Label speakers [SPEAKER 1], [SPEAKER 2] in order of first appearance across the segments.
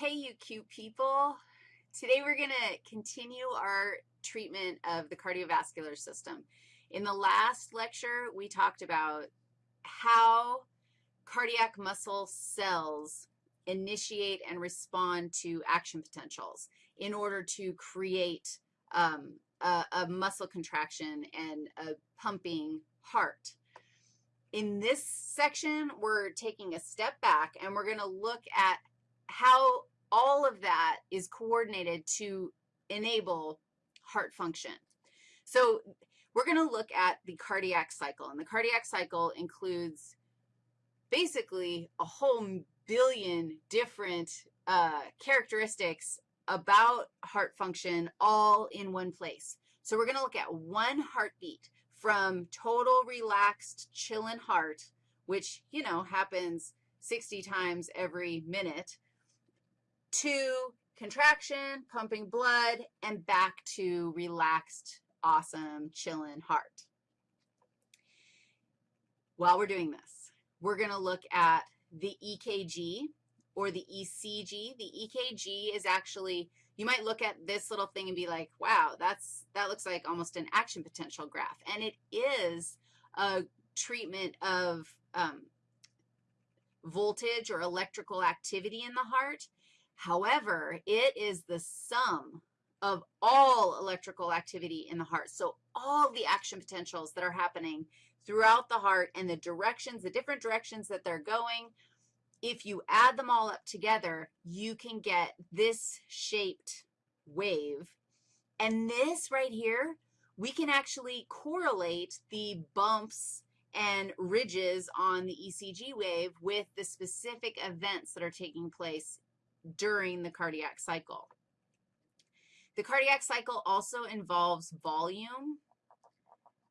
[SPEAKER 1] Hey, you cute people. Today we're going to continue our treatment of the cardiovascular system. In the last lecture, we talked about how cardiac muscle cells initiate and respond to action potentials in order to create um, a, a muscle contraction and a pumping heart. In this section, we're taking a step back, and we're going to look at how all of that is coordinated to enable heart function. So we're going to look at the cardiac cycle, and the cardiac cycle includes basically a whole billion different uh, characteristics about heart function all in one place. So we're going to look at one heartbeat from total relaxed chilling heart, which, you know, happens 60 times every minute, to contraction, pumping blood, and back to relaxed, awesome, chilling heart. While we're doing this, we're going to look at the EKG or the ECG. The EKG is actually, you might look at this little thing and be like, wow, that's, that looks like almost an action potential graph. And it is a treatment of um, voltage or electrical activity in the heart. However, it is the sum of all electrical activity in the heart. So all the action potentials that are happening throughout the heart and the directions, the different directions that they're going, if you add them all up together, you can get this shaped wave. And this right here, we can actually correlate the bumps and ridges on the ECG wave with the specific events that are taking place during the cardiac cycle. The cardiac cycle also involves volume.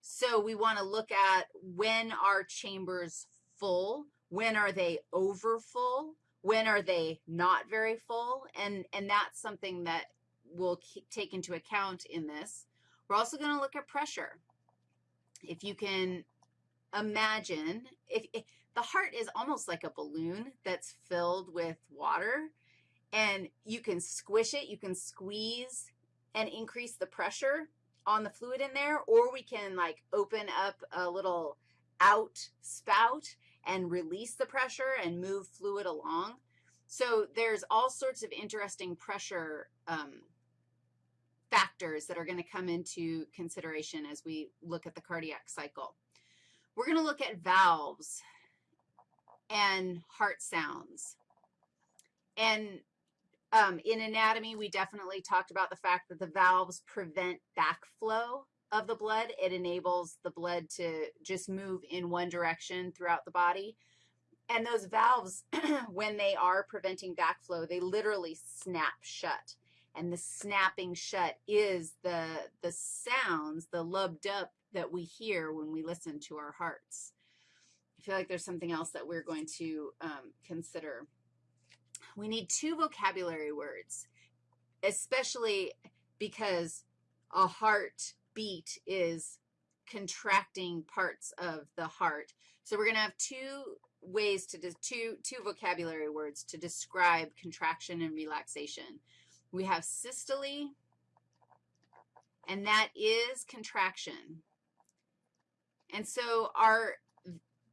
[SPEAKER 1] So we want to look at when are chambers full, when are they over full, when are they not very full, and, and that's something that we'll take into account in this. We're also going to look at pressure. If you can imagine, if, if the heart is almost like a balloon that's filled with water, and you can squish it, you can squeeze and increase the pressure on the fluid in there, or we can like open up a little out spout and release the pressure and move fluid along. So there's all sorts of interesting pressure um, factors that are going to come into consideration as we look at the cardiac cycle. We're going to look at valves and heart sounds. And um, in anatomy, we definitely talked about the fact that the valves prevent backflow of the blood. It enables the blood to just move in one direction throughout the body. And those valves, when they are preventing backflow, they literally snap shut. And the snapping shut is the, the sounds, the lub-dub that we hear when we listen to our hearts. I feel like there's something else that we're going to um, consider we need two vocabulary words, especially because a heart beat is contracting parts of the heart. So we're going to have two ways to, two, two vocabulary words to describe contraction and relaxation. We have systole, and that is contraction. And so our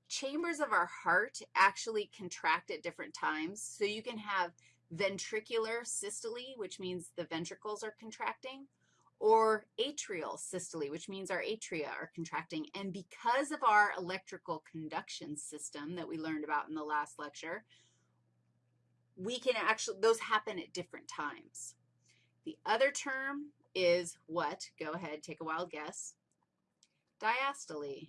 [SPEAKER 1] chambers of our heart actually contract at different times. So you can have ventricular systole, which means the ventricles are contracting, or atrial systole, which means our atria are contracting. And because of our electrical conduction system that we learned about in the last lecture, we can actually, those happen at different times. The other term is what? Go ahead, take a wild guess. Diastole.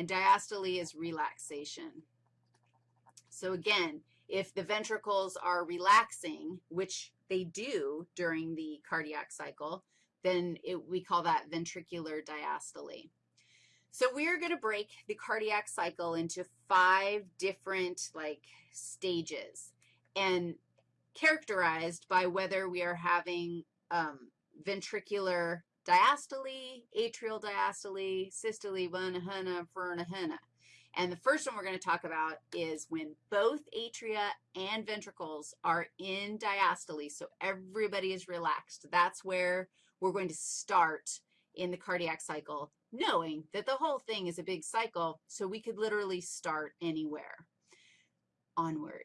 [SPEAKER 1] And diastole is relaxation. So again, if the ventricles are relaxing, which they do during the cardiac cycle, then it, we call that ventricular diastole. So we are going to break the cardiac cycle into five different, like, stages and characterized by whether we are having um, ventricular diastole, atrial diastole, systole, vena, henna, verna, henna. And the first one we're going to talk about is when both atria and ventricles are in diastole, so everybody is relaxed. That's where we're going to start in the cardiac cycle, knowing that the whole thing is a big cycle, so we could literally start anywhere. Onward.